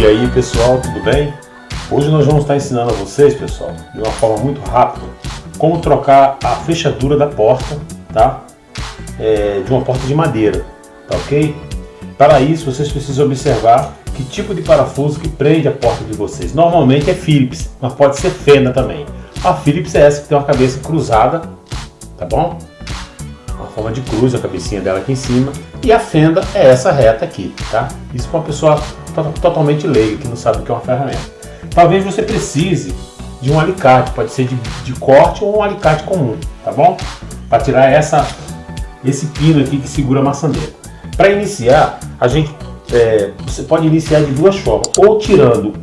E aí pessoal, tudo bem? Hoje nós vamos estar ensinando a vocês, pessoal, de uma forma muito rápida, como trocar a fechadura da porta, tá? É, de uma porta de madeira, tá ok? Para isso vocês precisam observar que tipo de parafuso que prende a porta de vocês. Normalmente é Phillips, mas pode ser fenda também. A Phillips é essa que tem uma cabeça cruzada, tá bom? Forma de cruz, a cabecinha dela aqui em cima. E a fenda é essa reta aqui, tá? Isso para uma pessoa totalmente leiga, que não sabe o que é uma ferramenta. Talvez você precise de um alicate, pode ser de, de corte ou um alicate comum, tá bom? Para tirar essa, esse pino aqui que segura a maçaneta. Para iniciar, a gente é, você pode iniciar de duas formas, ou tirando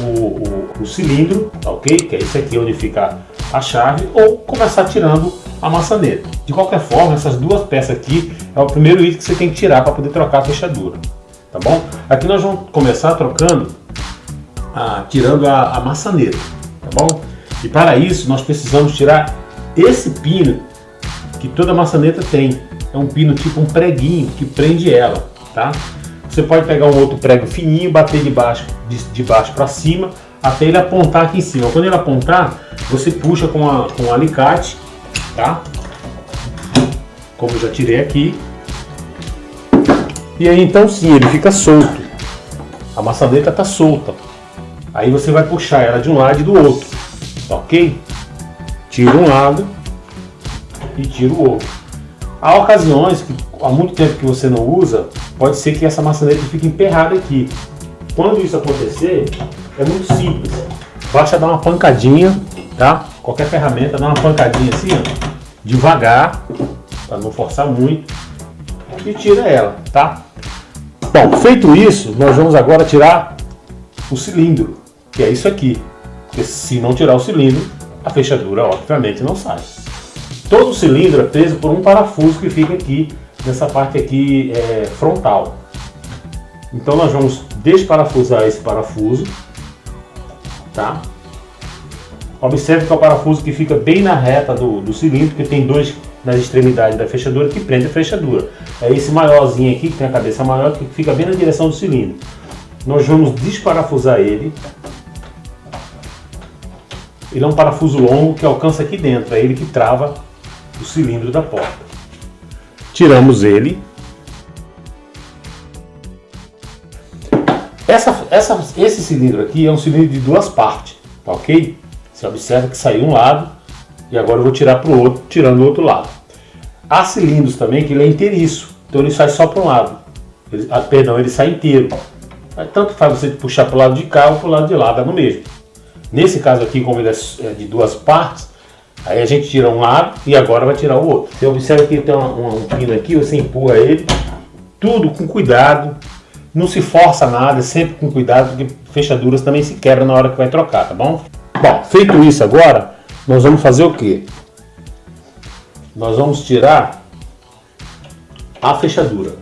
o, o, o, cilindro, tá ok? Que é esse aqui onde fica a chave, ou começar tirando a maçaneta. De qualquer forma, essas duas peças aqui é o primeiro item que você tem que tirar para poder trocar a fechadura, tá bom? Aqui nós vamos começar trocando, a, tirando a, a maçaneta, tá bom? E para isso nós precisamos tirar esse pino que toda maçaneta tem. É um pino tipo um preguinho que prende ela, tá? Você pode pegar um outro prego fininho, bater de baixo, de, de baixo para cima, até ele apontar aqui em cima. Quando ele apontar, você puxa com, a, com um alicate, tá? Como eu já tirei aqui. E aí então sim, ele fica solto. A maçaneta está solta. Aí você vai puxar ela de um lado e do outro, ok? Tira um lado e tira o outro. Há ocasiões que há muito tempo que você não usa, pode ser que essa maçaneta fique emperrada aqui. Quando isso acontecer, é muito simples. Basta dar uma pancadinha, tá? Qualquer ferramenta, dá uma pancadinha assim, ó, devagar, para não forçar muito, e tira ela, tá? Bom, feito isso, nós vamos agora tirar o cilindro, que é isso aqui. Porque se não tirar o cilindro, a fechadura obviamente não sai. Todo o cilindro é preso por um parafuso que fica aqui nessa parte aqui é, frontal. Então nós vamos desparafusar esse parafuso, tá? Observe que é o parafuso que fica bem na reta do, do cilindro, que tem dois nas extremidades da fechadura que prende a fechadura. É esse maiorzinho aqui, que tem a cabeça maior, que fica bem na direção do cilindro. Nós vamos desparafusar ele. Ele é um parafuso longo que alcança aqui dentro, é ele que trava o cilindro da porta tiramos ele. Essa, essa, esse cilindro aqui é um cilindro de duas partes, tá ok? Você observa que saiu um lado e agora eu vou tirar para o outro, tirando o outro lado. Há cilindros também que ele é inteiriço, então ele sai só para um lado. Ele, ah, perdão, ele sai inteiro. Tanto faz você puxar para o lado de cá ou para o lado de lá, dá no mesmo. Nesse caso aqui, como ele é, é de duas partes, Aí a gente tira um lado e agora vai tirar o outro. Você observa que tem um, um pino aqui, você empurra ele, tudo com cuidado, não se força nada, sempre com cuidado, porque fechaduras também se quebram na hora que vai trocar, tá bom? Bom, feito isso agora, nós vamos fazer o que? Nós vamos tirar a fechadura.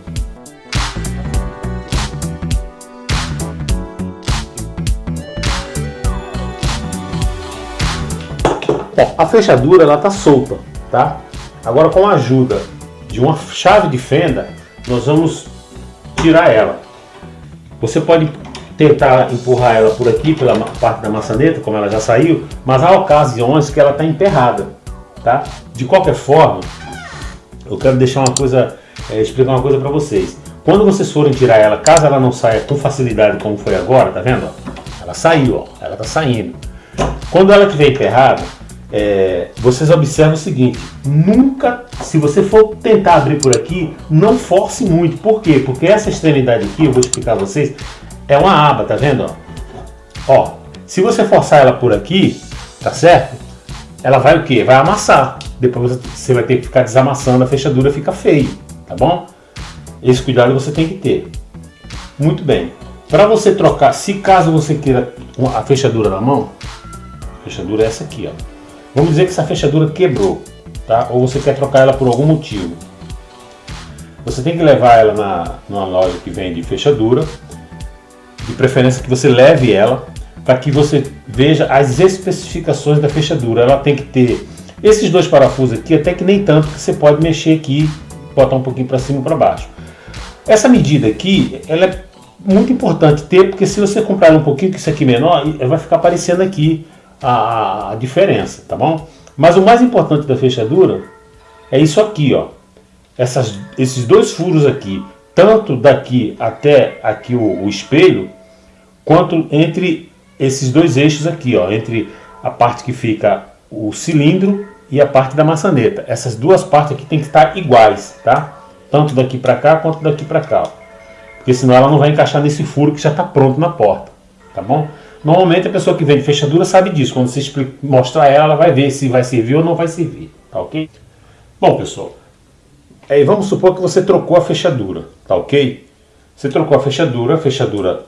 Bom, a fechadura ela está solta, tá? Agora com a ajuda de uma chave de fenda, nós vamos tirar ela. Você pode tentar empurrar ela por aqui, pela parte da maçaneta, como ela já saiu, mas há ocasiões que ela está emperrada, tá? De qualquer forma, eu quero deixar uma coisa, é, explicar uma coisa para vocês. Quando vocês forem tirar ela, caso ela não saia com facilidade como foi agora, tá vendo? Ela saiu, ó, ela tá saindo. Quando ela estiver emperrada, é, vocês observam o seguinte, nunca, se você for tentar abrir por aqui, não force muito. Por quê? Porque essa extremidade aqui, eu vou explicar a vocês, é uma aba, tá vendo? Ó, se você forçar ela por aqui, tá certo? Ela vai o quê? Vai amassar. Depois você vai ter que ficar desamassando, a fechadura fica feio, tá bom? Esse cuidado você tem que ter. Muito bem. Para você trocar, se caso você queira a fechadura na mão, a fechadura é essa aqui, ó. Vamos dizer que essa fechadura quebrou, tá? ou você quer trocar ela por algum motivo. Você tem que levar ela na, numa loja que vende fechadura, de preferência que você leve ela, para que você veja as especificações da fechadura. Ela tem que ter esses dois parafusos aqui, até que nem tanto, que você pode mexer aqui, botar um pouquinho para cima e para baixo. Essa medida aqui, ela é muito importante ter, porque se você comprar um pouquinho que isso aqui menor, vai ficar aparecendo aqui a, a diferença, tá bom? Mas o mais importante da fechadura é isso aqui, ó. Essas, esses dois furos aqui, tanto daqui até aqui o, o espelho, quanto entre esses dois eixos aqui, ó, entre a parte que fica o cilindro e a parte da maçaneta. Essas duas partes aqui tem que estar iguais, tá? Tanto daqui para cá quanto daqui para cá. Ó. Porque senão ela não vai encaixar nesse furo que já está pronto na porta, tá bom? Normalmente a pessoa que vende fechadura sabe disso. Quando você mostrar ela, ela vai ver se vai servir ou não vai servir, tá ok? Bom, pessoal, aí vamos supor que você trocou a fechadura, tá ok? Você trocou a fechadura, a fechadura,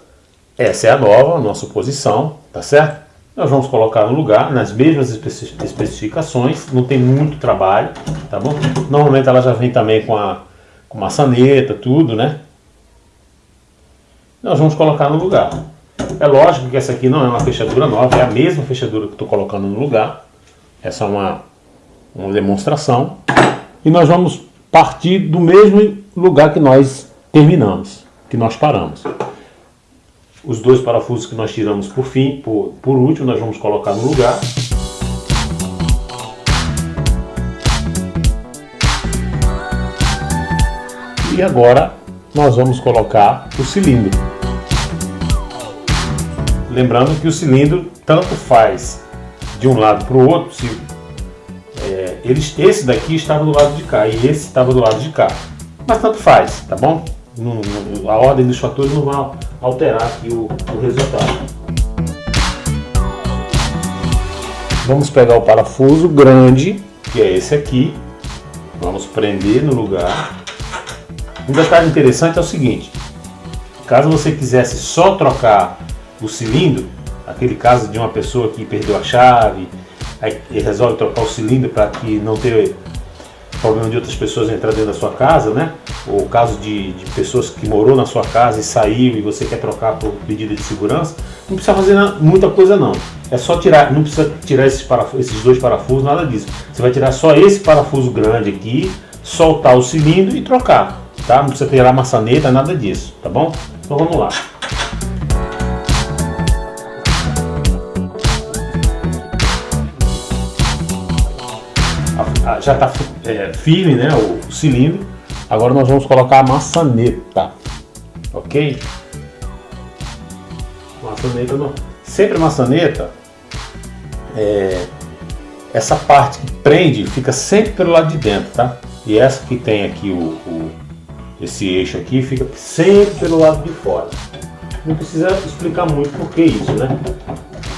essa é a nova, a nossa posição, tá certo? Nós vamos colocar no lugar, nas mesmas especificações, não tem muito trabalho, tá bom? Normalmente ela já vem também com a com maçaneta, tudo, né? Nós vamos colocar no lugar. É lógico que essa aqui não é uma fechadura nova, é a mesma fechadura que estou colocando no lugar. Essa é uma, uma demonstração. E nós vamos partir do mesmo lugar que nós terminamos, que nós paramos. Os dois parafusos que nós tiramos por fim, por, por último, nós vamos colocar no lugar. E agora nós vamos colocar o cilindro. Lembrando que o cilindro tanto faz de um lado para o outro, se, é, eles, esse daqui estava do lado de cá e esse estava do lado de cá. Mas tanto faz, tá bom? A ordem dos fatores não vai alterar aqui o, o resultado. Vamos pegar o parafuso grande, que é esse aqui. Vamos prender no lugar. Um detalhe interessante é o seguinte. Caso você quisesse só trocar o cilindro, aquele caso de uma pessoa que perdeu a chave, aí resolve trocar o cilindro para que não ter problema de outras pessoas entrar dentro da sua casa, né? Ou o caso de, de, pessoas que morou na sua casa e saiu e você quer trocar por medida de segurança, não precisa fazer muita coisa não. É só tirar, não precisa tirar esses, esses dois parafusos, nada disso. Você vai tirar só esse parafuso grande aqui, soltar o cilindro e trocar, tá? Não precisa tirar maçaneta, nada disso, tá bom? Então vamos lá. Já está é, firme né, o, o, cilindro. Agora nós vamos colocar a maçaneta, ok? Maçaneta, não. sempre a maçaneta, é, essa parte que prende fica sempre pelo lado de dentro, tá? E essa que tem aqui o, o esse eixo aqui fica sempre pelo lado de fora. Não precisa explicar muito por que isso, né?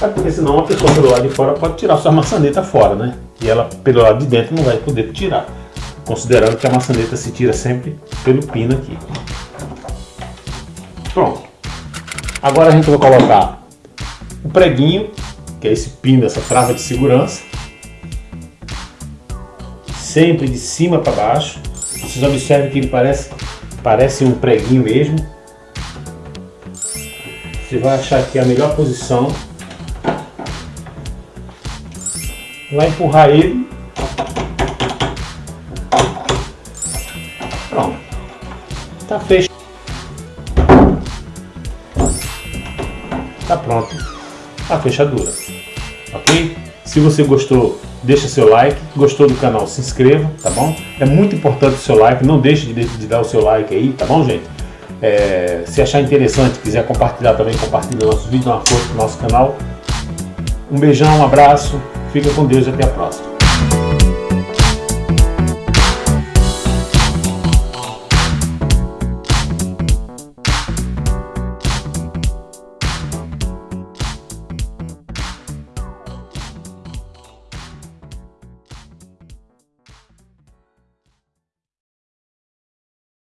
É porque senão a pessoa pelo lado de fora pode tirar sua maçaneta fora, né? E ela pelo lado de dentro não vai poder tirar. Considerando que a maçaneta se tira sempre pelo pino aqui. Pronto. Agora a gente vai colocar o preguinho, que é esse pino, essa trava de segurança. Sempre de cima para baixo. Vocês observem que ele parece, parece um preguinho mesmo. Você vai achar aqui a melhor posição vai empurrar ele. Pronto. Tá fechado. Tá pronto a fechadura. Ok? Se você gostou, deixa seu like. Gostou do canal, se inscreva, tá bom? É muito importante o seu like. Não deixe de, de dar o seu like aí, tá bom, gente? É, se achar interessante, quiser compartilhar também, compartilhe o nosso vídeo, uma força pro nosso canal. Um beijão, um abraço. Fica com Deus e até a próxima.